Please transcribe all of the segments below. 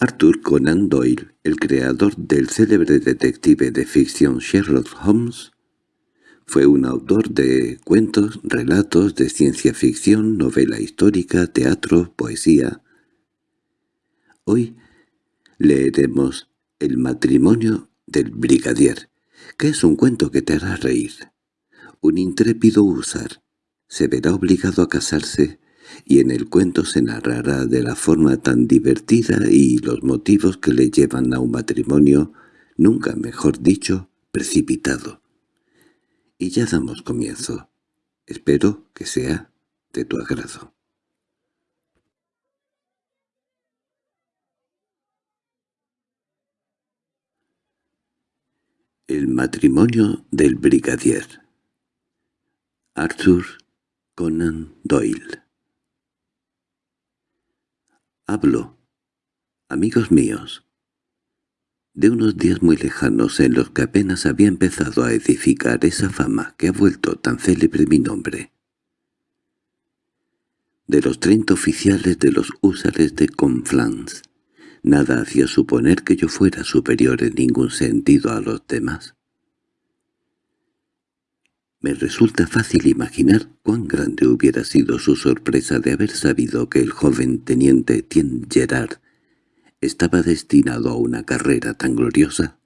Arthur Conan Doyle, el creador del célebre detective de ficción Sherlock Holmes, fue un autor de cuentos, relatos de ciencia ficción, novela histórica, teatro, poesía. Hoy leeremos El matrimonio del brigadier, que es un cuento que te hará reír. Un intrépido húsar se verá obligado a casarse y en el cuento se narrará de la forma tan divertida y los motivos que le llevan a un matrimonio, nunca mejor dicho, precipitado. Y ya damos comienzo. Espero que sea de tu agrado. El matrimonio del brigadier Arthur Conan Doyle Hablo, amigos míos, de unos días muy lejanos en los que apenas había empezado a edificar esa fama que ha vuelto tan célebre mi nombre. De los treinta oficiales de los húsares de Conflans, nada hacía suponer que yo fuera superior en ningún sentido a los demás. Me resulta fácil imaginar cuán grande hubiera sido su sorpresa de haber sabido que el joven teniente Tien Gerard estaba destinado a una carrera tan gloriosa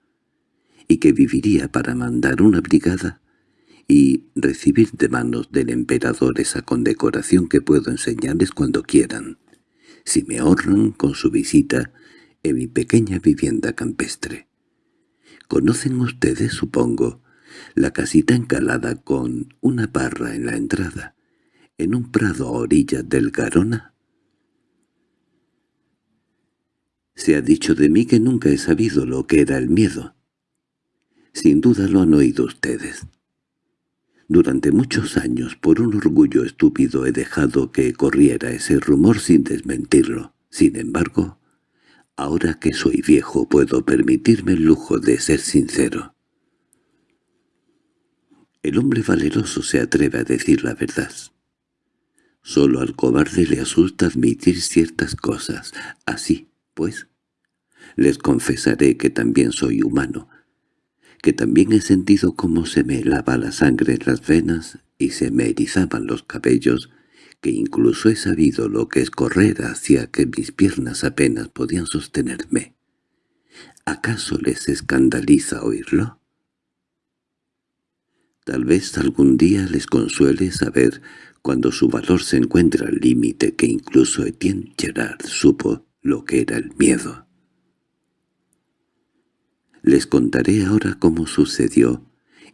y que viviría para mandar una brigada y recibir de manos del emperador esa condecoración que puedo enseñarles cuando quieran, si me honran con su visita en mi pequeña vivienda campestre. ¿Conocen ustedes, supongo, la casita encalada con una parra en la entrada, en un prado a orillas del Garona? Se ha dicho de mí que nunca he sabido lo que era el miedo. Sin duda lo han oído ustedes. Durante muchos años, por un orgullo estúpido, he dejado que corriera ese rumor sin desmentirlo. Sin embargo, ahora que soy viejo puedo permitirme el lujo de ser sincero. El hombre valeroso se atreve a decir la verdad. Solo al cobarde le asusta admitir ciertas cosas. Así, pues, les confesaré que también soy humano, que también he sentido cómo se me lava la sangre en las venas y se me erizaban los cabellos, que incluso he sabido lo que es correr hacia que mis piernas apenas podían sostenerme. ¿Acaso les escandaliza oírlo? Tal vez algún día les consuele saber cuando su valor se encuentra al límite que incluso Etienne Gerard supo lo que era el miedo. Les contaré ahora cómo sucedió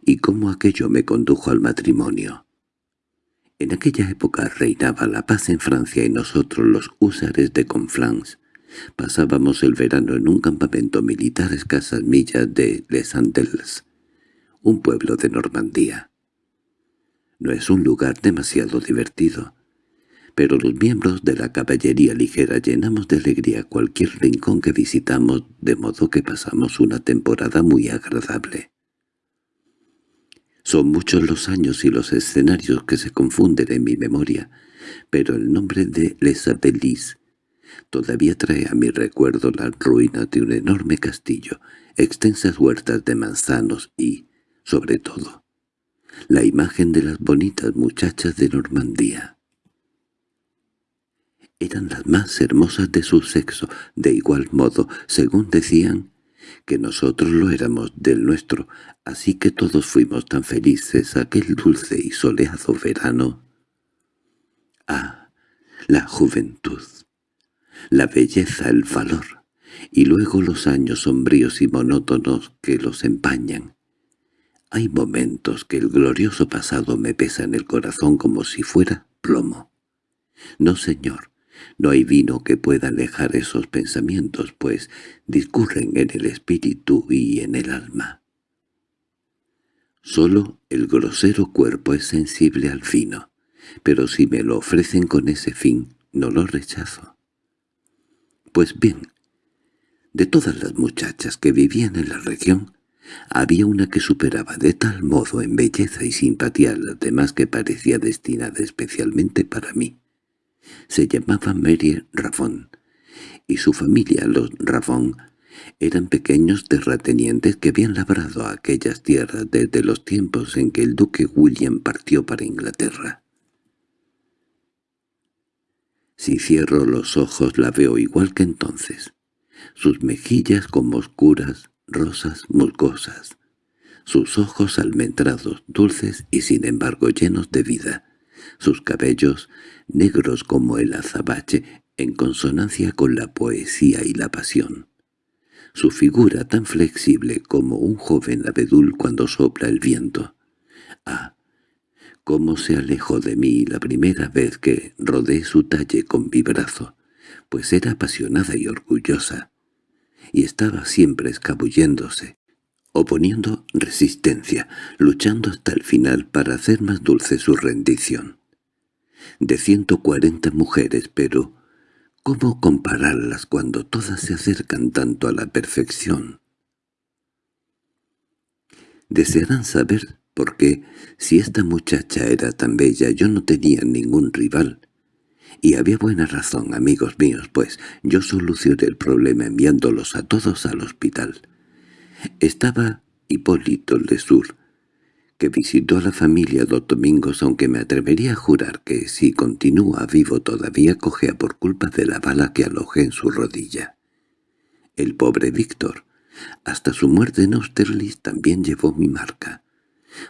y cómo aquello me condujo al matrimonio. En aquella época reinaba la paz en Francia y nosotros, los húsares de Conflans, pasábamos el verano en un campamento militar a escasas millas de Les Andells, un pueblo de Normandía. No es un lugar demasiado divertido, pero los miembros de la caballería ligera llenamos de alegría cualquier rincón que visitamos, de modo que pasamos una temporada muy agradable. Son muchos los años y los escenarios que se confunden en mi memoria, pero el nombre de Les Abelis todavía trae a mi recuerdo las ruinas de un enorme castillo, extensas huertas de manzanos y, sobre todo, la imagen de las bonitas muchachas de Normandía. Eran las más hermosas de su sexo, de igual modo, según decían, que nosotros lo éramos del nuestro, así que todos fuimos tan felices aquel dulce y soleado verano. Ah, la juventud, la belleza, el valor, y luego los años sombríos y monótonos que los empañan. Hay momentos que el glorioso pasado me pesa en el corazón como si fuera plomo. No, señor, no hay vino que pueda alejar esos pensamientos, pues discurren en el espíritu y en el alma. Solo el grosero cuerpo es sensible al fino, pero si me lo ofrecen con ese fin, no lo rechazo. Pues bien, de todas las muchachas que vivían en la región, había una que superaba de tal modo en belleza y simpatía a las demás que parecía destinada especialmente para mí. Se llamaba Mary Raffon, y su familia, los Ravon, eran pequeños terratenientes que habían labrado aquellas tierras desde los tiempos en que el duque William partió para Inglaterra. Si cierro los ojos la veo igual que entonces. Sus mejillas como oscuras, rosas, musgosas. Sus ojos almendrados, dulces y sin embargo llenos de vida. Sus cabellos, negros como el azabache, en consonancia con la poesía y la pasión. Su figura tan flexible como un joven abedul cuando sopla el viento. Ah, cómo se alejó de mí la primera vez que rodé su talle con mi brazo, pues era apasionada y orgullosa, y estaba siempre escabulléndose, oponiendo resistencia, luchando hasta el final para hacer más dulce su rendición. De ciento cuarenta mujeres, pero ¿cómo compararlas cuando todas se acercan tanto a la perfección? Desearán saber porque si esta muchacha era tan bella yo no tenía ningún rival. Y había buena razón, amigos míos, pues yo solucioné el problema enviándolos a todos al hospital. Estaba Hipólito Lesur, que visitó a la familia dos domingos, aunque me atrevería a jurar que si continúa vivo todavía cogea por culpa de la bala que alojé en su rodilla. El pobre Víctor, hasta su muerte en Austerlitz también llevó mi marca.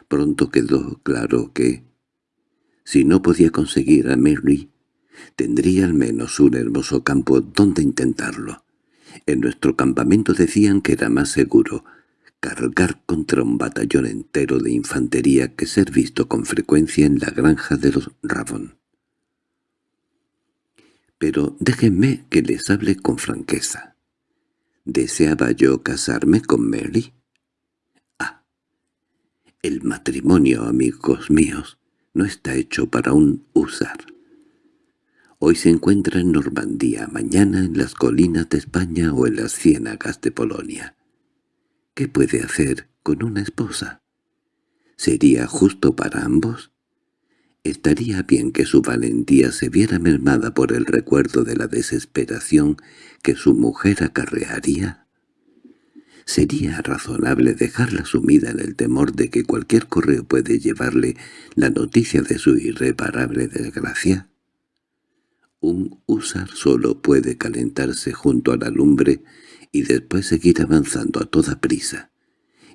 Pronto quedó claro que, si no podía conseguir a Mary, tendría al menos un hermoso campo donde intentarlo. En nuestro campamento decían que era más seguro cargar contra un batallón entero de infantería que ser visto con frecuencia en la granja de los Ravon. Pero déjenme que les hable con franqueza. ¿Deseaba yo casarme con Mary? El matrimonio, amigos míos, no está hecho para un usar. Hoy se encuentra en Normandía, mañana en las colinas de España o en las ciénagas de Polonia. ¿Qué puede hacer con una esposa? ¿Sería justo para ambos? Estaría bien que su valentía se viera mermada por el recuerdo de la desesperación que su mujer acarrearía. ¿Sería razonable dejarla sumida en el temor de que cualquier correo puede llevarle la noticia de su irreparable desgracia? Un húsar solo puede calentarse junto a la lumbre y después seguir avanzando a toda prisa,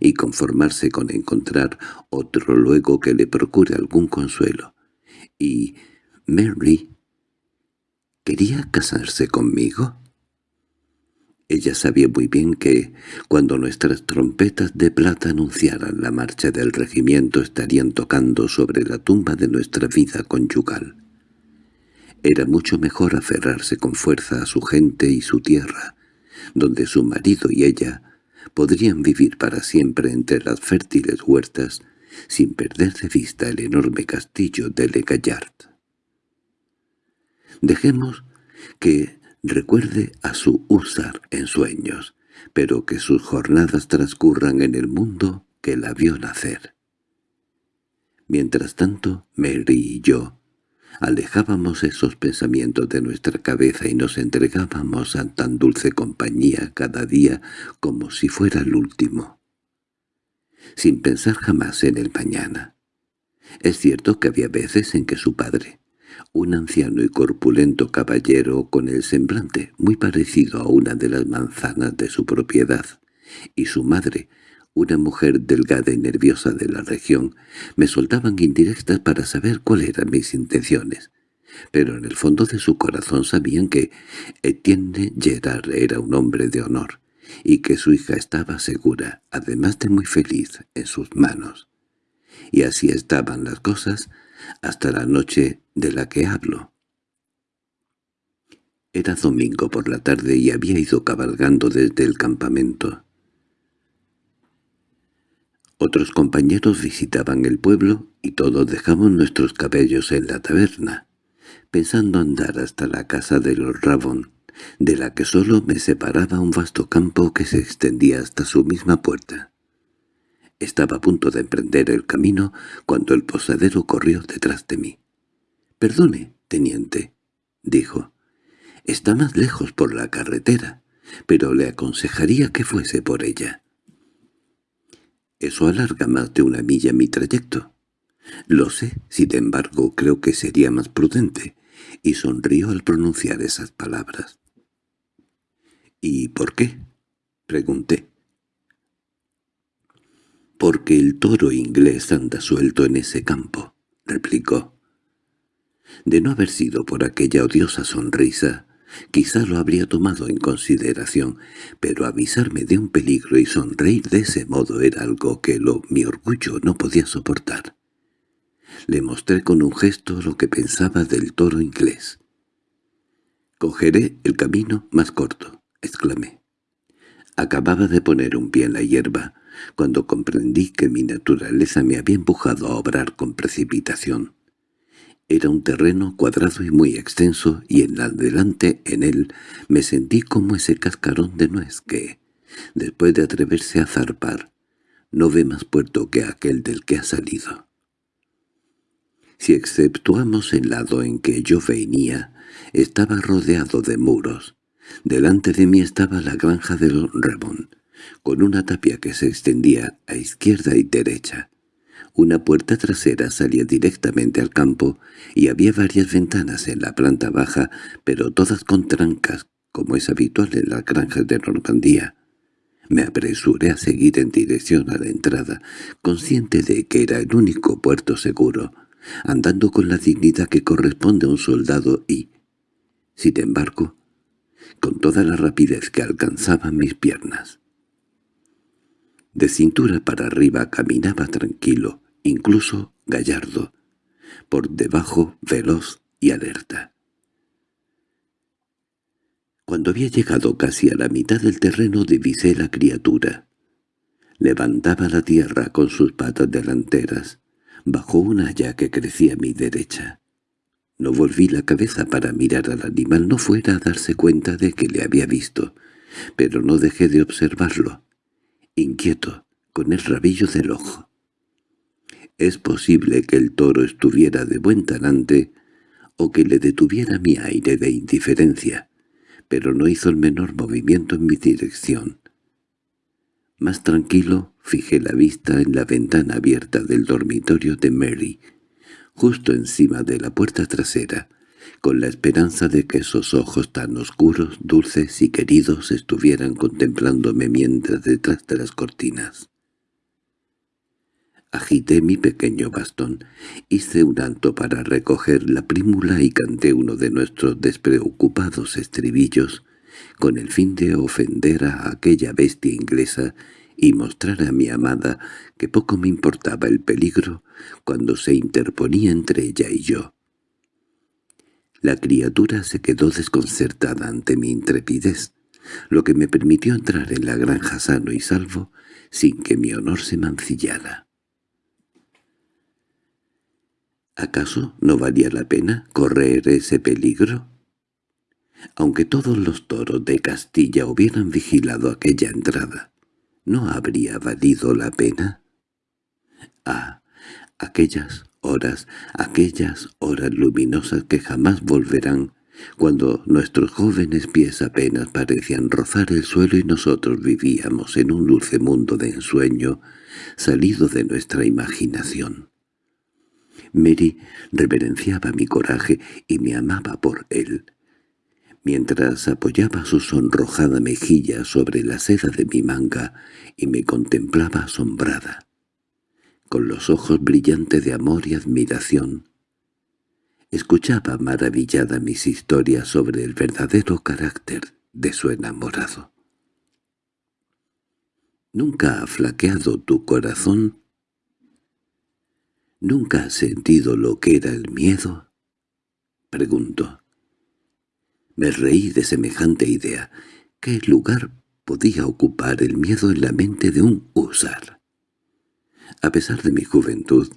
y conformarse con encontrar otro luego que le procure algún consuelo. Y Mary... ¿Quería casarse conmigo? Ella sabía muy bien que, cuando nuestras trompetas de plata anunciaran la marcha del regimiento, estarían tocando sobre la tumba de nuestra vida conyugal. Era mucho mejor aferrarse con fuerza a su gente y su tierra, donde su marido y ella podrían vivir para siempre entre las fértiles huertas, sin perder de vista el enorme castillo de Le Gallard. Dejemos que recuerde a su húsar en sueños, pero que sus jornadas transcurran en el mundo que la vio nacer. Mientras tanto, Mary y yo alejábamos esos pensamientos de nuestra cabeza y nos entregábamos a tan dulce compañía cada día como si fuera el último, sin pensar jamás en el mañana. Es cierto que había veces en que su padre, un anciano y corpulento caballero con el semblante muy parecido a una de las manzanas de su propiedad, y su madre, una mujer delgada y nerviosa de la región, me soltaban indirectas para saber cuáles eran mis intenciones. Pero en el fondo de su corazón sabían que Etienne Gerard era un hombre de honor, y que su hija estaba segura, además de muy feliz, en sus manos. Y así estaban las cosas hasta la noche de la que hablo. Era domingo por la tarde y había ido cabalgando desde el campamento. Otros compañeros visitaban el pueblo y todos dejamos nuestros cabellos en la taberna, pensando andar hasta la casa de los Rabón, de la que solo me separaba un vasto campo que se extendía hasta su misma puerta. Estaba a punto de emprender el camino cuando el posadero corrió detrás de mí. «Perdone, teniente», dijo. Está más lejos por la carretera, pero le aconsejaría que fuese por ella. Eso alarga más de una milla mi trayecto. Lo sé, sin embargo, creo que sería más prudente, y sonrió al pronunciar esas palabras. —¿Y por qué? —pregunté. —Porque el toro inglés anda suelto en ese campo —replicó. De no haber sido por aquella odiosa sonrisa, quizá lo habría tomado en consideración, pero avisarme de un peligro y sonreír de ese modo era algo que lo mi orgullo no podía soportar. Le mostré con un gesto lo que pensaba del toro inglés. «Cogeré el camino más corto», exclamé. Acababa de poner un pie en la hierba, cuando comprendí que mi naturaleza me había empujado a obrar con precipitación. Era un terreno cuadrado y muy extenso, y en adelante en él me sentí como ese cascarón de nuez que, después de atreverse a zarpar, no ve más puerto que aquel del que ha salido. Si exceptuamos el lado en que yo venía, estaba rodeado de muros. Delante de mí estaba la granja del Ramón, con una tapia que se extendía a izquierda y derecha. Una puerta trasera salía directamente al campo y había varias ventanas en la planta baja, pero todas con trancas, como es habitual en las granjas de Normandía. Me apresuré a seguir en dirección a la entrada, consciente de que era el único puerto seguro, andando con la dignidad que corresponde a un soldado y, sin embargo, con toda la rapidez que alcanzaban mis piernas. De cintura para arriba caminaba tranquilo, incluso gallardo, por debajo veloz y alerta. Cuando había llegado casi a la mitad del terreno divisé la criatura. Levantaba la tierra con sus patas delanteras, bajo una haya que crecía a mi derecha. No volví la cabeza para mirar al animal, no fuera a darse cuenta de que le había visto, pero no dejé de observarlo, inquieto, con el rabillo del ojo. Es posible que el toro estuviera de buen talante o que le detuviera mi aire de indiferencia, pero no hizo el menor movimiento en mi dirección. Más tranquilo, fijé la vista en la ventana abierta del dormitorio de Mary, justo encima de la puerta trasera, con la esperanza de que esos ojos tan oscuros, dulces y queridos estuvieran contemplándome mientras detrás de las cortinas. Agité mi pequeño bastón, hice un alto para recoger la prímula y canté uno de nuestros despreocupados estribillos con el fin de ofender a aquella bestia inglesa y mostrar a mi amada que poco me importaba el peligro cuando se interponía entre ella y yo. La criatura se quedó desconcertada ante mi intrepidez, lo que me permitió entrar en la granja sano y salvo sin que mi honor se mancillara. ¿Acaso no valía la pena correr ese peligro? Aunque todos los toros de Castilla hubieran vigilado aquella entrada, ¿no habría valido la pena? Ah, aquellas horas, aquellas horas luminosas que jamás volverán, cuando nuestros jóvenes pies apenas parecían rozar el suelo y nosotros vivíamos en un dulce mundo de ensueño salido de nuestra imaginación. Mary reverenciaba mi coraje y me amaba por él mientras apoyaba su sonrojada mejilla sobre la seda de mi manga y me contemplaba asombrada, con los ojos brillantes de amor y admiración. Escuchaba maravillada mis historias sobre el verdadero carácter de su enamorado. ¿Nunca ha flaqueado tu corazón? ¿Nunca has sentido lo que era el miedo? Preguntó. Me reí de semejante idea. ¿Qué lugar podía ocupar el miedo en la mente de un husar? A pesar de mi juventud,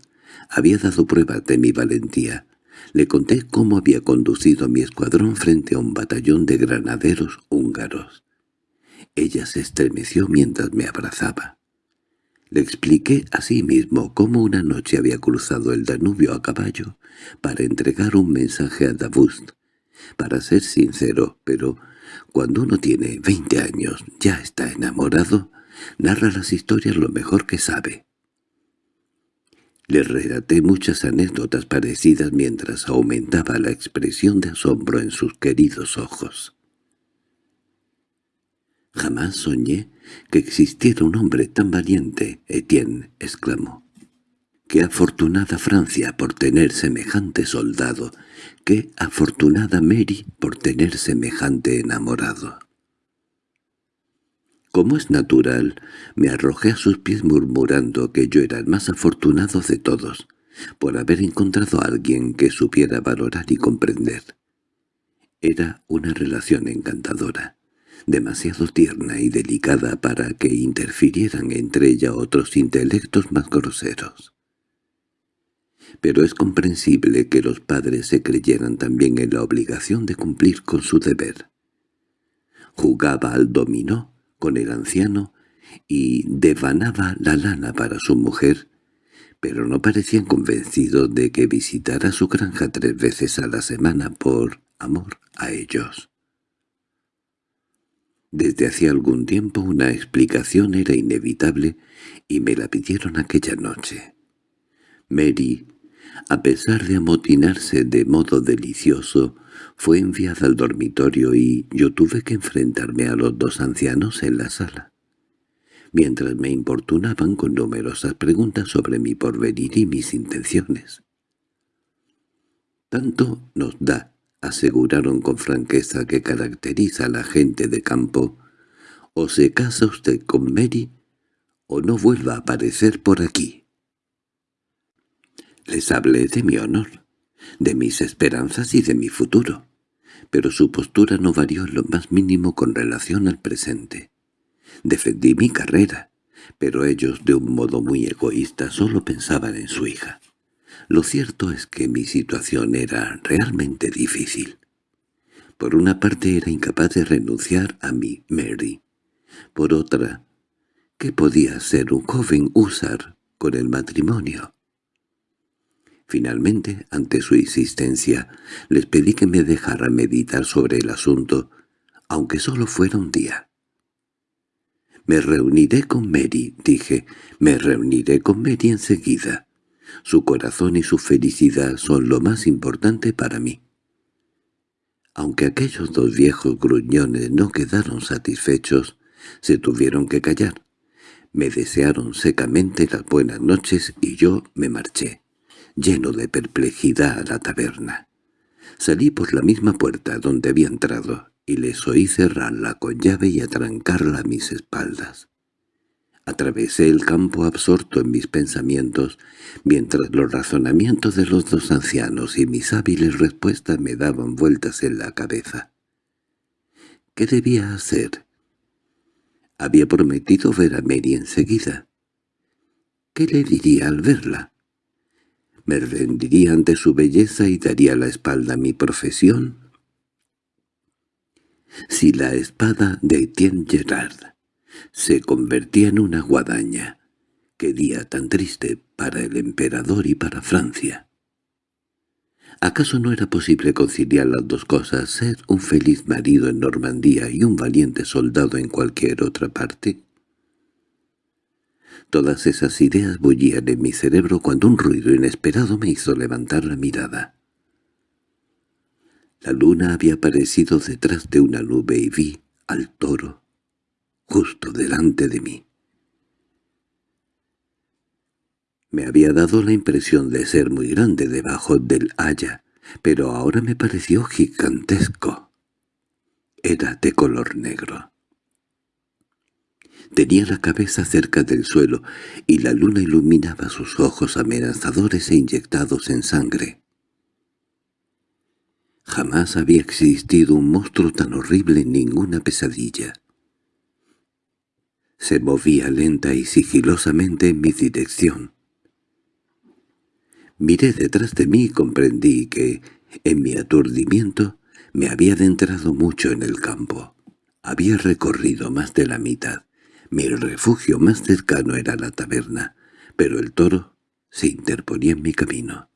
había dado prueba de mi valentía. Le conté cómo había conducido a mi escuadrón frente a un batallón de granaderos húngaros. Ella se estremeció mientras me abrazaba. Le expliqué a sí mismo cómo una noche había cruzado el Danubio a caballo para entregar un mensaje a Davust, Para ser sincero, pero cuando uno tiene veinte años ya está enamorado, narra las historias lo mejor que sabe. Le relaté muchas anécdotas parecidas mientras aumentaba la expresión de asombro en sus queridos ojos. «Jamás soñé que existiera un hombre tan valiente», Etienne exclamó. «Qué afortunada Francia por tener semejante soldado, qué afortunada Mary por tener semejante enamorado». Como es natural, me arrojé a sus pies murmurando que yo era el más afortunado de todos, por haber encontrado a alguien que supiera valorar y comprender. Era una relación encantadora demasiado tierna y delicada para que interfirieran entre ella otros intelectos más groseros. Pero es comprensible que los padres se creyeran también en la obligación de cumplir con su deber. Jugaba al dominó con el anciano y devanaba la lana para su mujer, pero no parecían convencidos de que visitara su granja tres veces a la semana por amor a ellos. Desde hacía algún tiempo una explicación era inevitable y me la pidieron aquella noche. Mary, a pesar de amotinarse de modo delicioso, fue enviada al dormitorio y yo tuve que enfrentarme a los dos ancianos en la sala, mientras me importunaban con numerosas preguntas sobre mi porvenir y mis intenciones. Tanto nos da aseguraron con franqueza que caracteriza a la gente de campo, o se casa usted con Mary o no vuelva a aparecer por aquí. Les hablé de mi honor, de mis esperanzas y de mi futuro, pero su postura no varió en lo más mínimo con relación al presente. Defendí mi carrera, pero ellos de un modo muy egoísta solo pensaban en su hija. Lo cierto es que mi situación era realmente difícil. Por una parte era incapaz de renunciar a mi Mary. Por otra, ¿qué podía ser un joven usar con el matrimonio? Finalmente, ante su insistencia, les pedí que me dejara meditar sobre el asunto, aunque solo fuera un día. «Me reuniré con Mary», dije, «me reuniré con Mary enseguida». Su corazón y su felicidad son lo más importante para mí. Aunque aquellos dos viejos gruñones no quedaron satisfechos, se tuvieron que callar. Me desearon secamente las buenas noches y yo me marché, lleno de perplejidad a la taberna. Salí por la misma puerta donde había entrado y les oí cerrarla con llave y atrancarla a mis espaldas. Atravesé el campo absorto en mis pensamientos, mientras los razonamientos de los dos ancianos y mis hábiles respuestas me daban vueltas en la cabeza. ¿Qué debía hacer? Había prometido ver a Mary enseguida. ¿Qué le diría al verla? ¿Me rendiría ante su belleza y daría la espalda a mi profesión? Si la espada de Etienne Gerard se convertía en una guadaña. Qué día tan triste para el emperador y para Francia. ¿Acaso no era posible conciliar las dos cosas, ser un feliz marido en Normandía y un valiente soldado en cualquier otra parte? Todas esas ideas bullían en mi cerebro cuando un ruido inesperado me hizo levantar la mirada. La luna había aparecido detrás de una nube y vi al toro, justo delante de mí. Me había dado la impresión de ser muy grande debajo del haya, pero ahora me pareció gigantesco. Era de color negro. Tenía la cabeza cerca del suelo y la luna iluminaba sus ojos amenazadores e inyectados en sangre. Jamás había existido un monstruo tan horrible en ninguna pesadilla. Se movía lenta y sigilosamente en mi dirección. Miré detrás de mí y comprendí que, en mi aturdimiento, me había adentrado mucho en el campo. Había recorrido más de la mitad. Mi refugio más cercano era la taberna, pero el toro se interponía en mi camino.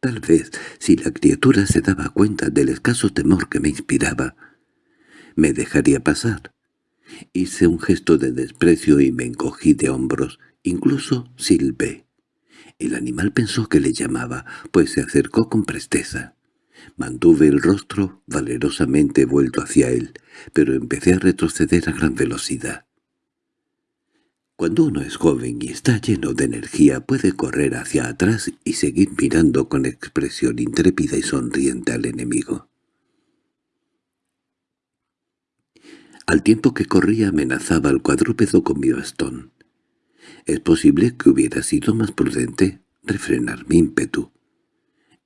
Tal vez, si la criatura se daba cuenta del escaso temor que me inspiraba, me dejaría pasar. Hice un gesto de desprecio y me encogí de hombros, incluso silbé. El animal pensó que le llamaba, pues se acercó con presteza. Mantuve el rostro valerosamente vuelto hacia él, pero empecé a retroceder a gran velocidad. Cuando uno es joven y está lleno de energía puede correr hacia atrás y seguir mirando con expresión intrépida y sonriente al enemigo. Al tiempo que corría amenazaba al cuadrúpedo con mi bastón. Es posible que hubiera sido más prudente refrenar mi ímpetu.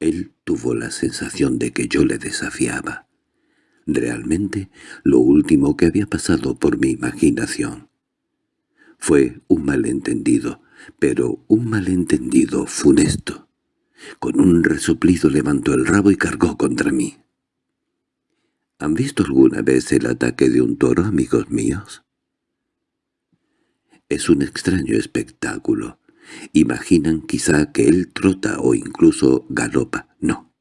Él tuvo la sensación de que yo le desafiaba. Realmente, lo último que había pasado por mi imaginación. Fue un malentendido, pero un malentendido funesto. Con un resoplido levantó el rabo y cargó contra mí. ¿Han visto alguna vez el ataque de un toro, amigos míos? Es un extraño espectáculo. Imaginan quizá que él trota o incluso galopa. No,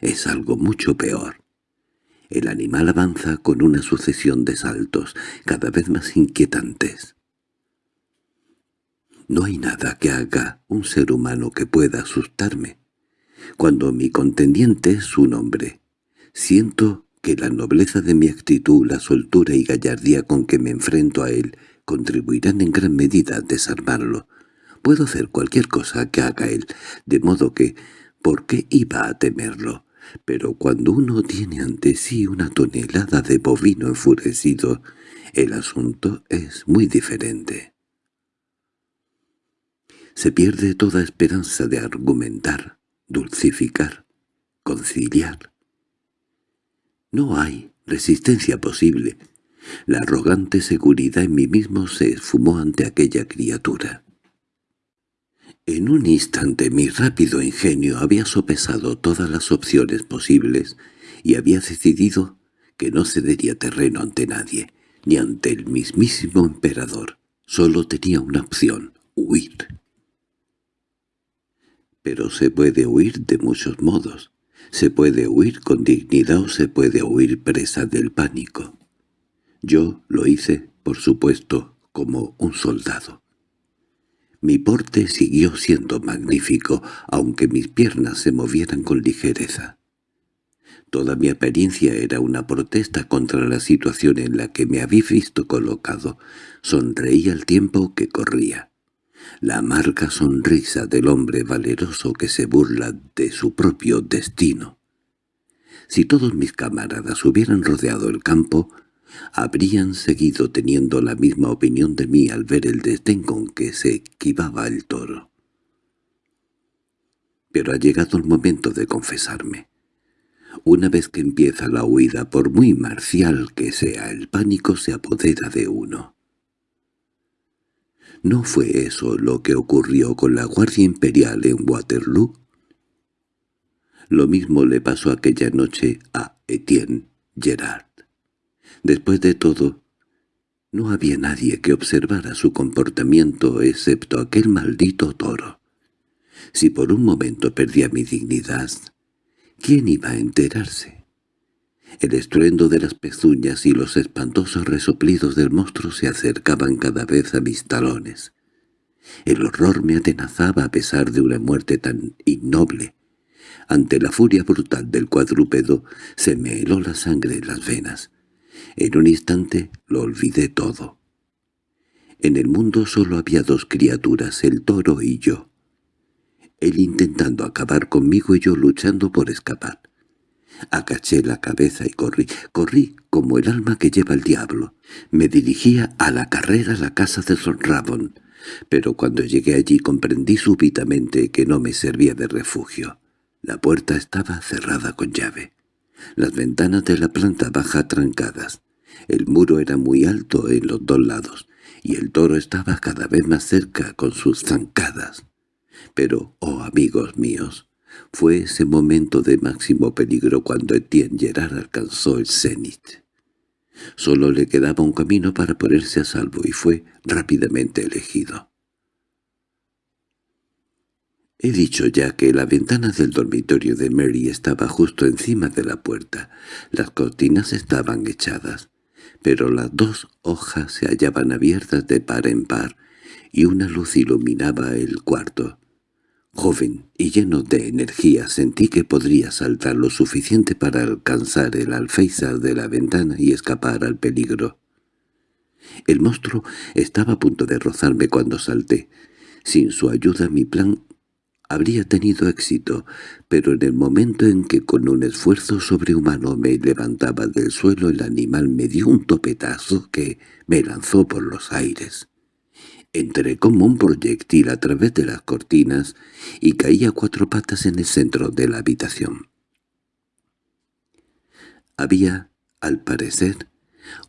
es algo mucho peor. El animal avanza con una sucesión de saltos, cada vez más inquietantes. No hay nada que haga un ser humano que pueda asustarme. Cuando mi contendiente es un hombre, siento que la nobleza de mi actitud, la soltura y gallardía con que me enfrento a él, contribuirán en gran medida a desarmarlo. Puedo hacer cualquier cosa que haga él, de modo que, ¿por qué iba a temerlo? Pero cuando uno tiene ante sí una tonelada de bovino enfurecido, el asunto es muy diferente. Se pierde toda esperanza de argumentar, dulcificar, conciliar. No hay resistencia posible. La arrogante seguridad en mí mismo se esfumó ante aquella criatura. En un instante mi rápido ingenio había sopesado todas las opciones posibles y había decidido que no cedería terreno ante nadie, ni ante el mismísimo emperador. Solo tenía una opción, huir. Pero se puede huir de muchos modos. Se puede huir con dignidad o se puede huir presa del pánico. Yo lo hice, por supuesto, como un soldado. Mi porte siguió siendo magnífico, aunque mis piernas se movieran con ligereza. Toda mi apariencia era una protesta contra la situación en la que me había visto colocado. Sonreí al tiempo que corría. La amarga sonrisa del hombre valeroso que se burla de su propio destino. Si todos mis camaradas hubieran rodeado el campo, habrían seguido teniendo la misma opinión de mí al ver el desdén con que se esquivaba el toro. Pero ha llegado el momento de confesarme. Una vez que empieza la huida, por muy marcial que sea, el pánico se apodera de uno. ¿No fue eso lo que ocurrió con la Guardia Imperial en Waterloo? Lo mismo le pasó aquella noche a Etienne Gerard. Después de todo, no había nadie que observara su comportamiento excepto aquel maldito toro. Si por un momento perdía mi dignidad, ¿quién iba a enterarse? El estruendo de las pezuñas y los espantosos resoplidos del monstruo se acercaban cada vez a mis talones. El horror me atenazaba a pesar de una muerte tan innoble. Ante la furia brutal del cuadrúpedo se me heló la sangre en las venas. En un instante lo olvidé todo. En el mundo solo había dos criaturas, el toro y yo. Él intentando acabar conmigo y yo luchando por escapar. Acaché la cabeza y corrí, corrí como el alma que lleva el diablo. Me dirigía a la carrera a la casa de Son Rabon, pero cuando llegué allí comprendí súbitamente que no me servía de refugio. La puerta estaba cerrada con llave las ventanas de la planta baja trancadas. El muro era muy alto en los dos lados, y el toro estaba cada vez más cerca con sus zancadas. Pero, oh amigos míos, fue ese momento de máximo peligro cuando Etienne Gerard alcanzó el cenit. Solo le quedaba un camino para ponerse a salvo y fue rápidamente elegido. He dicho ya que la ventana del dormitorio de Mary estaba justo encima de la puerta. Las cortinas estaban echadas, pero las dos hojas se hallaban abiertas de par en par, y una luz iluminaba el cuarto. Joven y lleno de energía sentí que podría saltar lo suficiente para alcanzar el alféizar de la ventana y escapar al peligro. El monstruo estaba a punto de rozarme cuando salté. Sin su ayuda mi plan habría tenido éxito, pero en el momento en que con un esfuerzo sobrehumano me levantaba del suelo el animal me dio un topetazo que me lanzó por los aires. Entré como un proyectil a través de las cortinas y caí a cuatro patas en el centro de la habitación. Había, al parecer,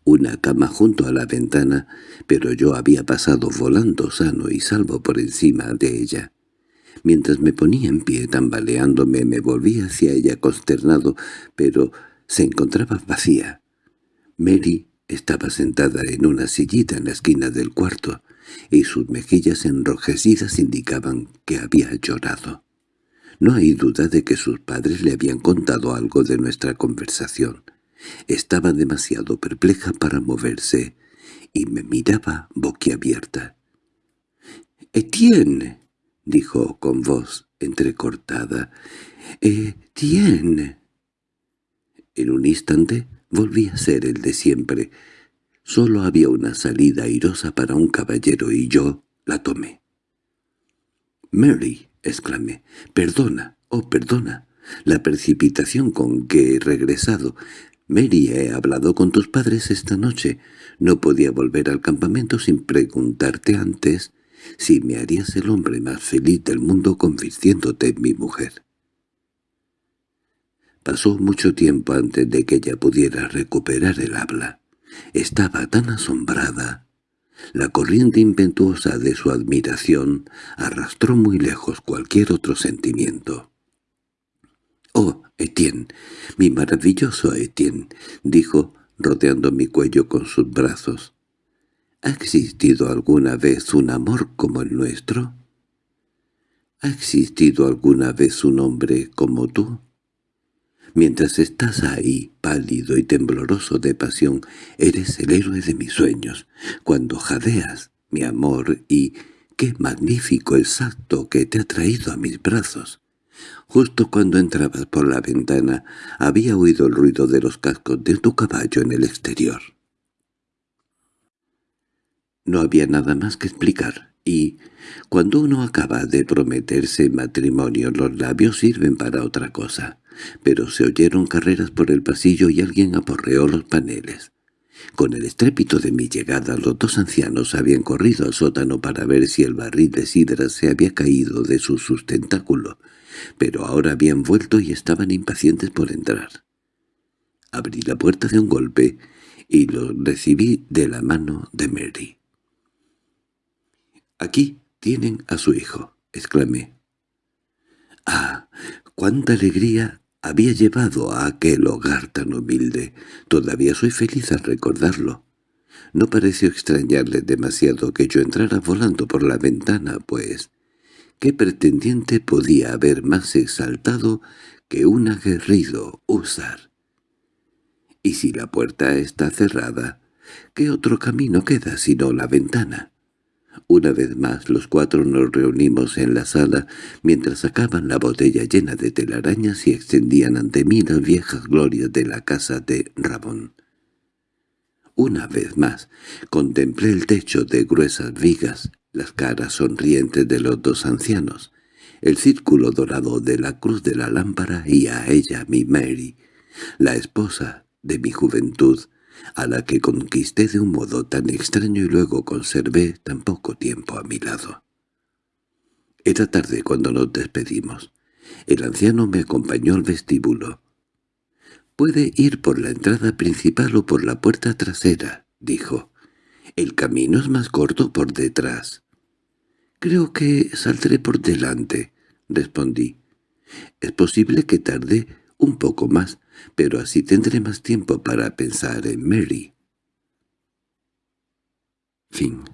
una cama junto a la ventana, pero yo había pasado volando sano y salvo por encima de ella. Mientras me ponía en pie tambaleándome me volví hacia ella consternado, pero se encontraba vacía. Mary estaba sentada en una sillita en la esquina del cuarto, y sus mejillas enrojecidas indicaban que había llorado. No hay duda de que sus padres le habían contado algo de nuestra conversación. Estaba demasiado perpleja para moverse, y me miraba boquiabierta. —¡Etienne! —dijo con voz entrecortada. —¡Etienne! En un instante volví a ser el de siempre. Solo había una salida airosa para un caballero y yo la tomé. —Mary —exclamé—, perdona, oh perdona, la precipitación con que he regresado. Mary, he hablado con tus padres esta noche. No podía volver al campamento sin preguntarte antes si me harías el hombre más feliz del mundo convirtiéndote en mi mujer. Pasó mucho tiempo antes de que ella pudiera recuperar el habla. Estaba tan asombrada. La corriente impetuosa de su admiración arrastró muy lejos cualquier otro sentimiento. «Oh, Etienne, mi maravilloso Etienne», dijo, rodeando mi cuello con sus brazos. ¿Ha existido alguna vez un amor como el nuestro? ¿Ha existido alguna vez un hombre como tú? Mientras estás ahí, pálido y tembloroso de pasión, eres el héroe de mis sueños. Cuando jadeas, mi amor, y qué magnífico el salto que te ha traído a mis brazos. Justo cuando entrabas por la ventana, había oído el ruido de los cascos de tu caballo en el exterior. No había nada más que explicar, y cuando uno acaba de prometerse matrimonio los labios sirven para otra cosa. Pero se oyeron carreras por el pasillo y alguien aporreó los paneles. Con el estrépito de mi llegada los dos ancianos habían corrido al sótano para ver si el barril de sidra se había caído de su sustentáculo, pero ahora habían vuelto y estaban impacientes por entrar. Abrí la puerta de un golpe y lo recibí de la mano de Mary. «Aquí tienen a su hijo», exclamé. «¡Ah! ¡Cuánta alegría había llevado a aquel hogar tan humilde! Todavía soy feliz al recordarlo. No pareció extrañarle demasiado que yo entrara volando por la ventana, pues ¿qué pretendiente podía haber más exaltado que un aguerrido usar? Y si la puerta está cerrada, ¿qué otro camino queda sino la ventana? Una vez más los cuatro nos reunimos en la sala mientras sacaban la botella llena de telarañas y extendían ante mí las viejas glorias de la casa de Ramón. Una vez más contemplé el techo de gruesas vigas, las caras sonrientes de los dos ancianos, el círculo dorado de la cruz de la lámpara y a ella mi Mary, la esposa de mi juventud, a la que conquisté de un modo tan extraño y luego conservé tan poco tiempo a mi lado. Era tarde cuando nos despedimos. El anciano me acompañó al vestíbulo. «Puede ir por la entrada principal o por la puerta trasera», dijo. «El camino es más corto por detrás». «Creo que saldré por delante», respondí. «Es posible que tarde un poco más, pero así tendré más tiempo para pensar en Mary. Fin